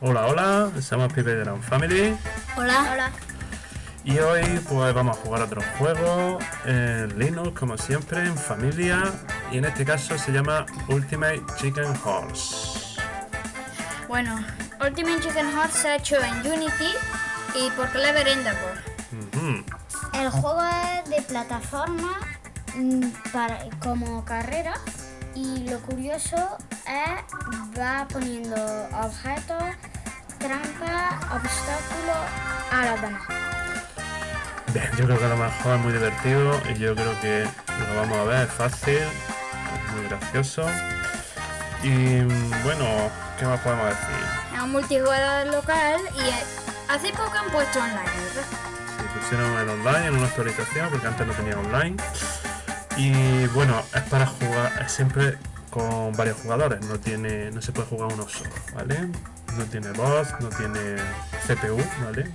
Hola, hola, somos Pipe de la Family Hola. Hola. y hoy pues vamos a jugar otro juego en Linux como siempre, en familia y en este caso se llama Ultimate Chicken Horse. Bueno, Ultimate Chicken Horse se ha hecho en Unity y por Clever Endeavor. Ujú. El juego es de plataforma mm, para, como carrera y lo curioso es va poniendo objetos, trampas, obstáculos a los demás. Bien, yo creo que a lo mejor es muy divertido y yo creo que lo vamos a ver, es fácil, es muy gracioso y bueno, ¿qué más podemos decir? Es un multijugador local y hace poco han puesto online, ¿verdad? Se pusieron el online en una actualización porque antes no tenía online. Y bueno, es para jugar, siempre con varios jugadores, no tiene, no se puede jugar uno solo, ¿vale? No tiene voz, no tiene CPU, ¿vale?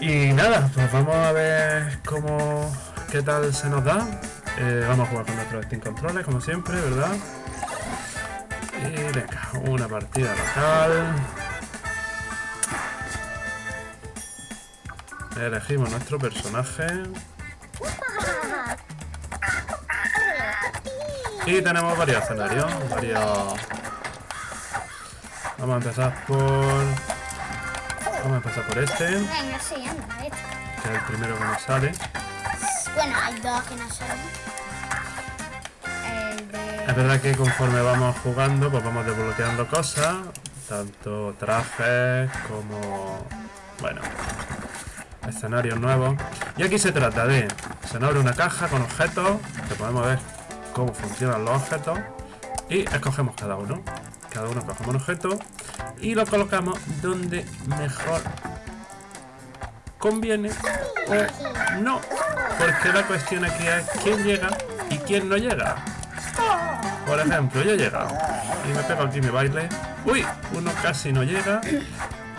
Y nada, pues vamos a ver cómo, qué tal se nos da. Eh, vamos a jugar con nuestros Steam controles, como siempre, ¿verdad? Y venga, una partida local. Elegimos nuestro personaje. Y tenemos varios escenarios, varios... Vamos a empezar por... Vamos a empezar por este, que Venga, sí, anda, este. es el primero que nos sale. Bueno, hay dos que no son. El de... Es verdad que conforme vamos jugando, pues vamos desbloqueando cosas, tanto trajes como... Bueno, escenarios nuevos. Y aquí se trata de... Se nos abre una caja con objetos, que podemos ver cómo funcionan los objetos, y escogemos cada uno. Cada uno cogemos un objeto y lo colocamos donde mejor conviene o no. Porque la cuestión aquí es quién llega y quién no llega. Por ejemplo, yo he llegado y me pego aquí mi baile. Uy, uno casi no llega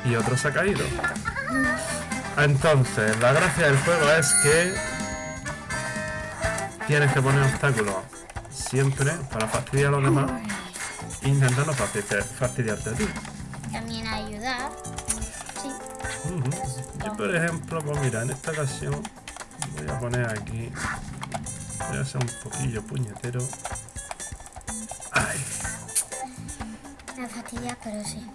y otro se ha caído. Entonces, la gracia del juego es que tienes que poner obstáculos siempre para fastidiar a los demás intentando fastidiar- fastidiarte a ti. También ayudar. Sí. Yo, por ejemplo, pues mira, en esta ocasión voy a poner aquí. Voy a ser un poquillo puñetero. Ay, Me fastidia, pero sí.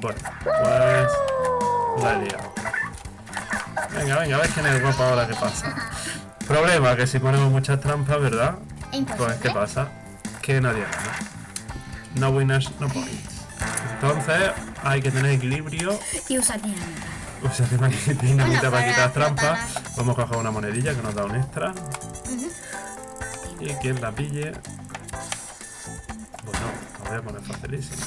Bueno, pues la he liado. Venga, venga, a ver quién es guapo ahora qué pasa. Problema que si ponemos muchas trampas, ¿verdad? Imposible. Pues ¿qué pasa? Que nadie gana. No winners, no points. Entonces hay que tener equilibrio Y usa dinamita. Que dinamita Bueno, para para quitar trampas. Vamos a coger una monedilla que nos da un extra. Y quien la pille. Bueno, lo voy a poner facilísimo.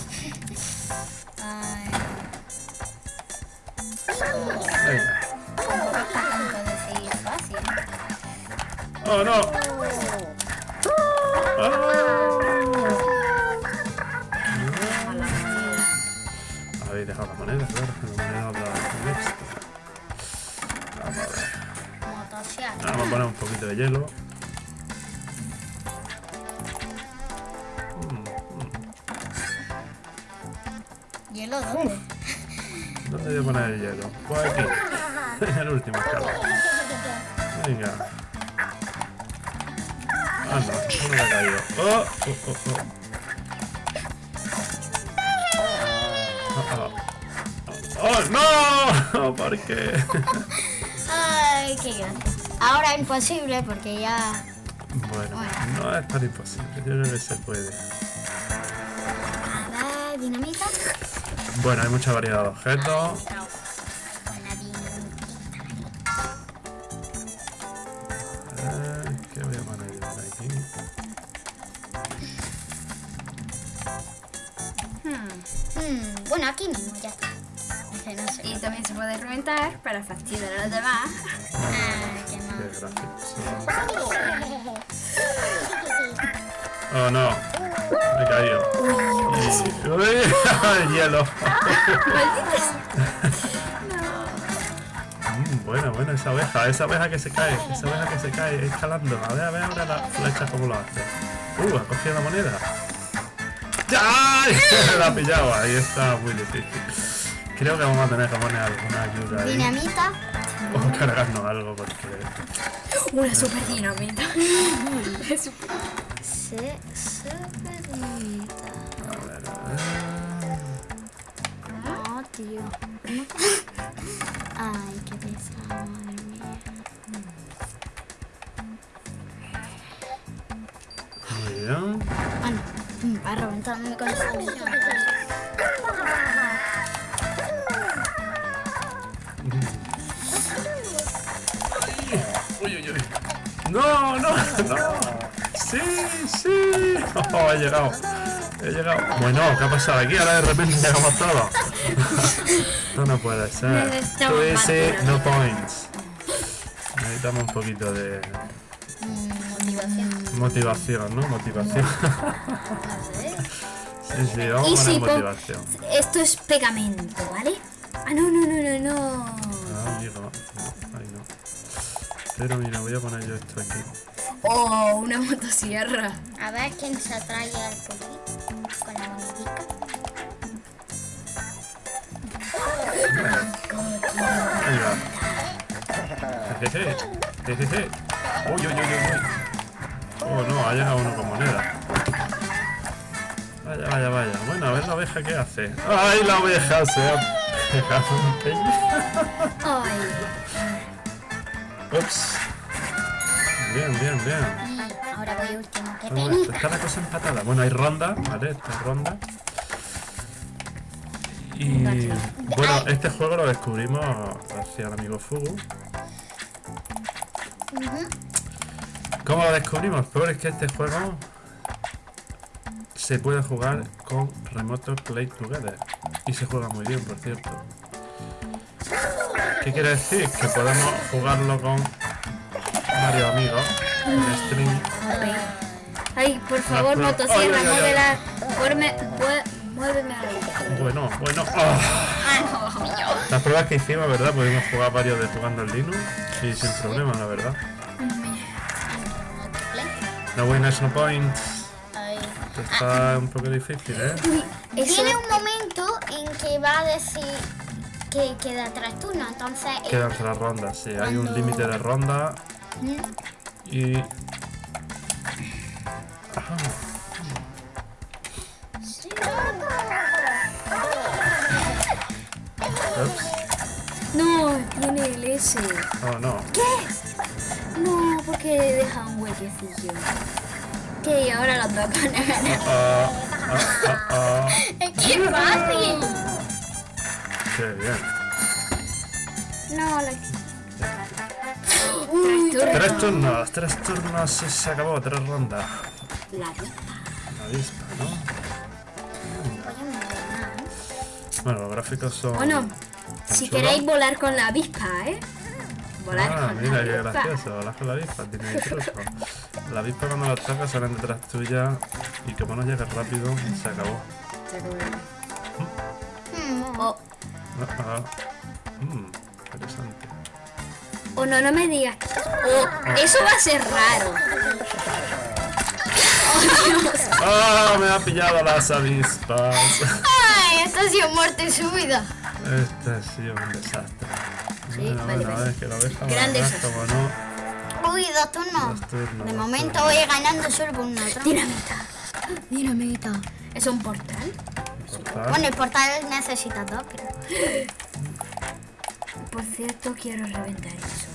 ¡Oh, no! ¡Oh! Habéis dejado la moneda, claro, que la moneda da un extra. Vamos a ver. Motosierra. Vamos a poner un poquito de hielo. ¿Hielo dónde? ¿Dónde voy a poner el hielo? Pues aquí. el último escalón. Venga. Anda, uno me ha caído. ¡Oh! ¡Oh, oh, oh! ¡Oh, oh! ¡Oh, no! ¿Por qué? Ay, qué grande. Ahora imposible porque ya... Bueno, no es tan imposible. Yo creo que se puede. A ver, dinamita. Bueno, hay mucha variedad de objetos. Eh, ¿Qué voy a poner yo por aquí? Hmm, bueno, aquí mismo ya está. No sé. Y también se puede reventar para fastidiar a los demás. Ah, qué mal. Qué. Oh no, me he caído. Y- Uy, hielo. Mm, Bueno, bueno, esa abeja, esa abeja que se cae, esa abeja que se cae escalando. A ver, a ver ahora la flecha cómo lo hace. Uh, ha cogido la moneda. ¡Ay! la ha pillado, ahí está muy difícil. Creo que vamos a tener que poner alguna ayuda ahí. Dinamita. O cargarnos algo porque. Una super dinamita. Se, super dinamita. A ver, a ver. Oh, tío. Ay, qué pesado, madre mía. Bueno, va con esa misión. Uy, uy, uy. No, no, no. Sí, sí. Oh, he llegado. He llegado. Bueno, ¿qué ha pasado aquí? Ahora de repente llegamos todos. No, no puede ser. Dinamita. no points. Necesitamos un poquito de Motivación. motivación, ¿no? Motivación. Sí, sí, vamos Y a si motivación. Esto es pegamento, ¿vale? Ah, no, no, no, no, no. Ah, amigo. No, ahí no. Pero mira, voy a poner yo esto aquí. Oh, una motosierra. A ver quién se atrae al poquito con la va. Jejeje. Uy, uy, uy, uy, uy. Oh, no, ha llegado uno con moneda. Vaya, vaya, vaya. Bueno, a ver la oveja qué hace. ¡Ay, la oveja se ha pegado un peño! Ups. Bien, bien, bien. Y ahora voy último. ¡Qué Vamos a ver, penita! Está la cosa empatada. Bueno, hay ronda, ¿vale? Esta es ronda. Y bueno, este juego lo descubrimos gracias al amigo Fugu. ¿Cómo lo descubrimos? Pues es que este juego se puede jugar con Remote Play Together. Y se juega muy bien, por cierto. ¿Qué quiere decir? Que podemos jugarlo con varios amigos en stream. ay, por favor, prueba- motosierra, Ay, ay, muévela. Muéveme. Bueno, bueno. ah. Las pruebas que hicimos, ¿verdad? Pudimos jugar varios de jugando al Linux y sin problema, la verdad. No winners, no points. Ay. Esto está un poco difícil, ¿eh? Tiene un momento en que va a decir que queda tres turnos, entonces... eh, Quedan tres rondas, sí. Hay un límite de ronda y... Ajá. Ups. No, tiene el S. Oh, no. No, porque deja un huequecillo. Que ahora las dos van a ganar. Ah, ah, ah, ah. ¡Es que es fácil! Qué bien. No, la. Tres turnos, tres turnos y se acabó, tres rondas. La vida. La avispa, ¿no? Nada. Bueno, los gráficos son... Bueno, si queréis volar con la avispa, ¿eh? Volar Ah, con mira la qué avispa. gracioso, volar con la avispa, tiene truco. La avispa cuando la tocas salen detrás tuya y como no llegas rápido, se acabó. Mm, O, Ah, ah. Mm, interesante. O no, no me digas. O, eso va a ser raro. ¡Ah! Me ha pillado las avispas. ¡Ay! Esto ha sido muerte súbita. Este ha sido un desastre. Sí, bueno, vale, bueno, vale. es que la oveja Gran va desastre. como no. Uy, dos turnos. Dos turnos, De momento turnos. voy ganando solo por una trampa. Dinamita. Dinamita. ¿Es un portal? Bueno, el portal necesita dos, pero... Por cierto, quiero reventar eso.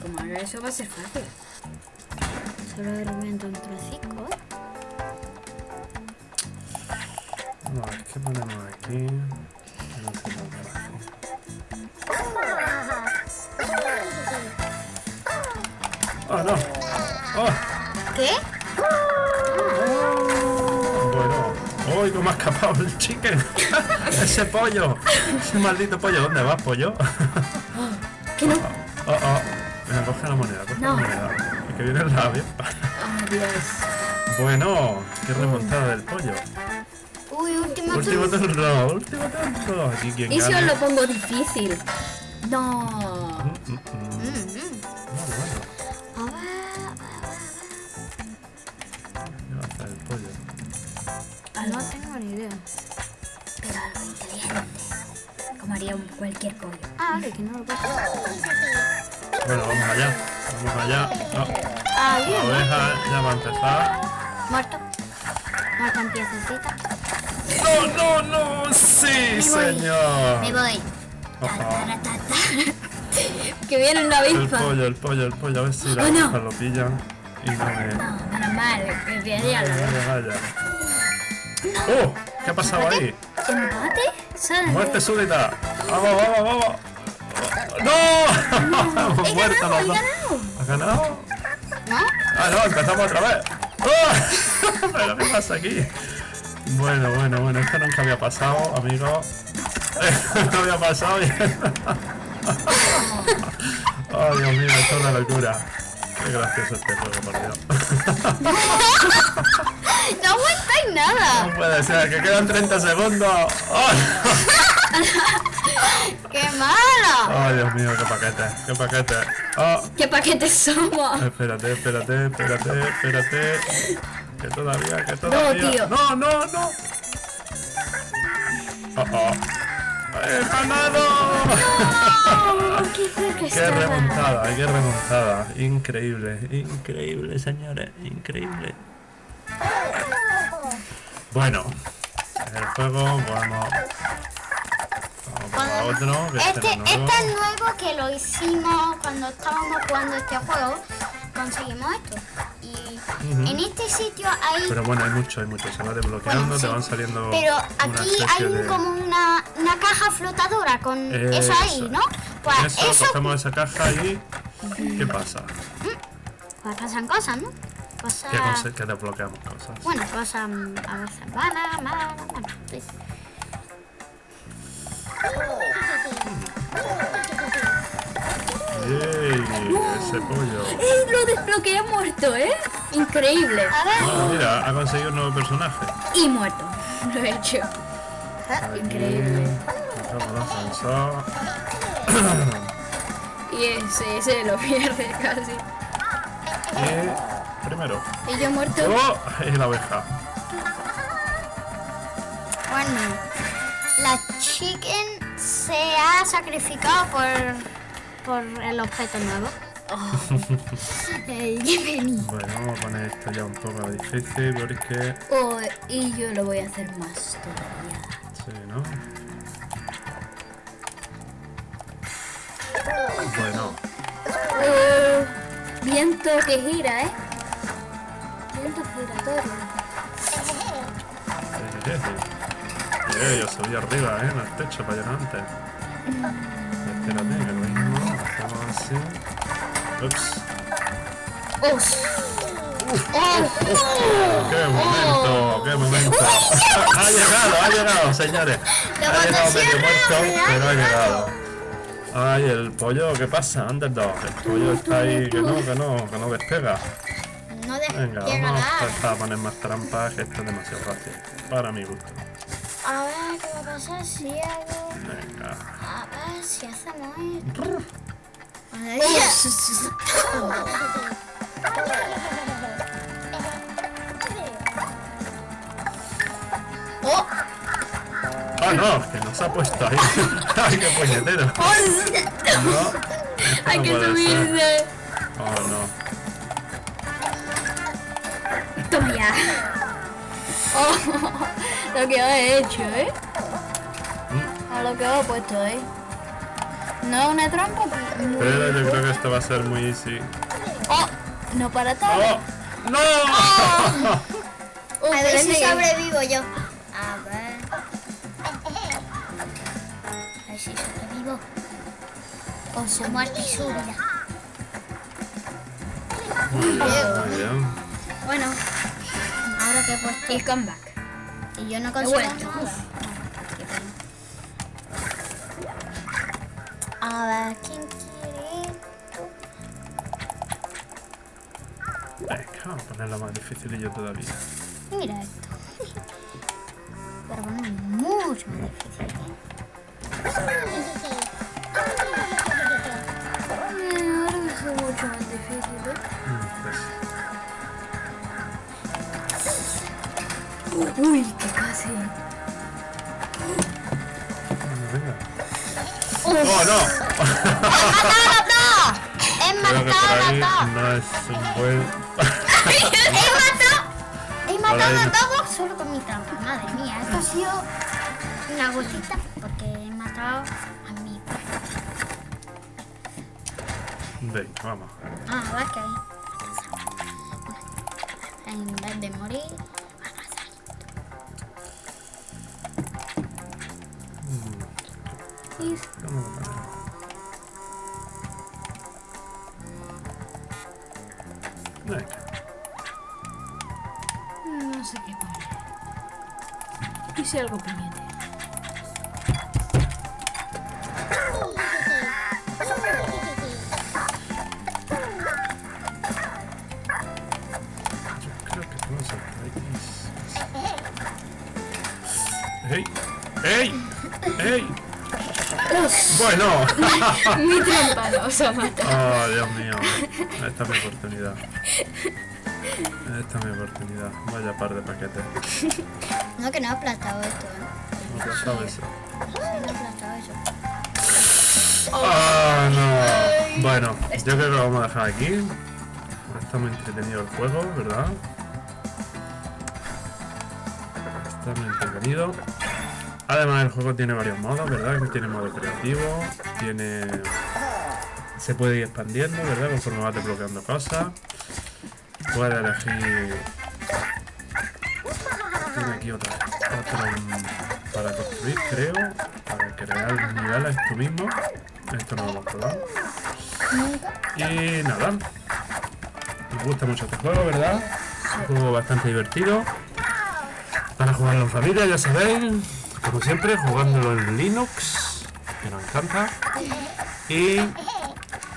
Como haga eso va a ser fácil. Solo de repente un trocico. No, es que ponemos aquí. Bueno, ¡Uy, cómo ha escapado el chicken! ¡Ese pollo! ¡Ese maldito pollo! ¿Dónde vas, pollo? Que no. Oh, oh. Venga, coge la moneda, coge No. la moneda. Y que viene el labio. Oh, Dios. Bueno, qué remontada del pollo. Uy, último Último turno. turno, último turno. Aquí quien Y si os lo pongo difícil. No. Mm. Mm, mm. Un cualquier pollo. Ah, vale, que no lo puedo. Bueno, vamos allá. Vamos allá. No, Ah, la bien. oveja ya va a empezar. Muerto. Muerto en piececita. ¡No, no, no! ¡Sí, señor! Me voy. Que viene una El avispa. pollo, el pollo, el pollo. A ver si la Oh, no. lo pillan. Y no me... No, menos mal. Que Vaya, vaya, vaya. ¡Oh! ¿Qué ha pasado ahí? ¿Empate? ¿Sabes? ¡Muerte súbita! ¡Vamos, vamos, vamos! ¡No! He muerto ganado, los dos. ¿Has ganado? ¿No? Ah, no, empezamos otra vez. ¡Oh! ¿Pero qué pasa aquí? Bueno, bueno, bueno, esto nunca había pasado, amigos. no había pasado y... oh, Dios mío, esto es una locura. Qué gracioso este juego, por Dios. No aguantáis nada. no puede ser, que quedan 30 segundos. ¡Oh! ¡Qué malo! oh, Dios mío, qué paquete, qué paquete. Oh, ¿Qué paquetes somos? espérate, espérate, espérate, espérate. Que todavía, que todavía. tío. No, no, no. Oh, oh. ¡He ganado! Oh, qué cerca ¡Qué estaba. remontada! ¡Qué remontada! Increíble, increíble, señores, increíble. Bueno, el juego vamos. Vamos otro. Que Este, este nuevo. este es nuevo que lo hicimos cuando estábamos jugando este juego. Conseguimos esto. Y en este sitio hay. Pero bueno, hay mucho, hay mucho. Se va desbloqueando, Bueno, te van saliendo. Pero aquí hay un- de- como una, una caja flotadora con eso ahí. ¿no? Pues eso, eso, cogemos esa caja y. ¿Qué pasa? pues pasan cosas, ¿no? Cosas. Que, que desbloqueamos cosas. Bueno, cosas mm, a veces malas, malas, malas. ¡Ey! Ese pollo. ¡Ey, lo desbloqueé muerto, ¿eh? Increíble. A ver. Ah, mira, ha conseguido un nuevo personaje. Y muerto. Lo he hecho. Increíble. El ascensor. Y ese, ese lo pierde casi. Y primero. Y yo muerto. ¡Oh! La oveja. Bueno, la chicken se ha sacrificado por, por el objeto nuevo. Ey, pena. Bueno, vamos a poner esto ya un poco difícil porque. Oh, y yo lo voy a hacer más todavía. Sí, ¿no? Bueno, Oh, viento que gira, ¿eh? Viento giratorio. eh, yo subí arriba, ¿eh? En el techo para llegar antes. Espérate, que lo mismo. Hacemos así. Ups. ¡Oh! ¡Qué momento! ¡Qué momento! ha llegado, ha llegado, señores. Ha llegado medio muerto, pero ha llegado. Ay, el pollo, ¿qué pasa? Underdog. El pollo está ahí, que no, que no, que no despega. No de- Venga, vamos a empezar a poner más trampas, que esto es demasiado fácil. Para mi gusto. A ver qué va a pasar si hago. Venga. A ver si hacemos esto. ¡Oh! Ah, no, que nos ha puesto ahí. Ay, qué puñetero. No, Hay que subirse. Oh, no. Toma ya. Oh, lo que he hecho, ¿eh? A lo que he puesto, ¿eh? No es una trampa, pero... Pero yo creo que esto va a ser muy easy. ¡Oh! No para todo. ¡Oh! ¡No! Oh, A ver si sobrevivo yo. con su muerte súbita. Bueno, ahora que he puesto el comeback. Y yo no consigo A ver, ¿quién quiere esto? Venga, vamos a ponerla más difícil y yo todavía. Mira esto. Pero bueno, mucho más difícil. Mucho más difícil, ¿eh? Pues, Uy, que casi. ¡Oh, no! ¡He Creo que por matado a no es un buen... ¡He matado! ¡He matado a todos solo con mi trampa! Madre mía, esto ha sido una gotita porque he matado a mi Venga, vamos. Ah, va que En vez de morir. Vamos a poner. Venga. No sé qué poner. ¿Y si algo pendiente? ¡Ey! ¡Ey! ¡Ey! Bueno. Mi trampa nos ha matado. Oh, Dios mío. Esta es mi oportunidad. Esta es mi oportunidad. Vaya par de paquetes. No, que no he aplastado esto, ¿eh? No te sabes. Sí, no he aplastado eso. ¡Ah, no! Bueno, yo creo que lo vamos a dejar aquí. Está muy entretenido el juego, ¿verdad? Está muy entretenido. Además, el juego tiene varios modos, ¿verdad? Tiene modo creativo, tiene... Se puede ir expandiendo, ¿verdad? Conforme vas desbloqueando cosas. Puedes elegir... Tiene aquí otro mm, para construir, creo. Para crear niveles tú mismo. Esto no lo hemos probado. Y nada. Me gusta mucho este juego, ¿verdad? Un juego bastante divertido. Para jugarlo en familia, ya sabéis. Como siempre, jugándolo en Linux, que nos encanta. Y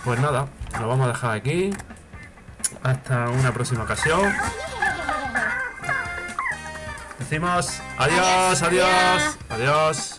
pues nada, lo vamos a dejar aquí. Hasta una próxima ocasión. Decimos adiós, adiós, adiós.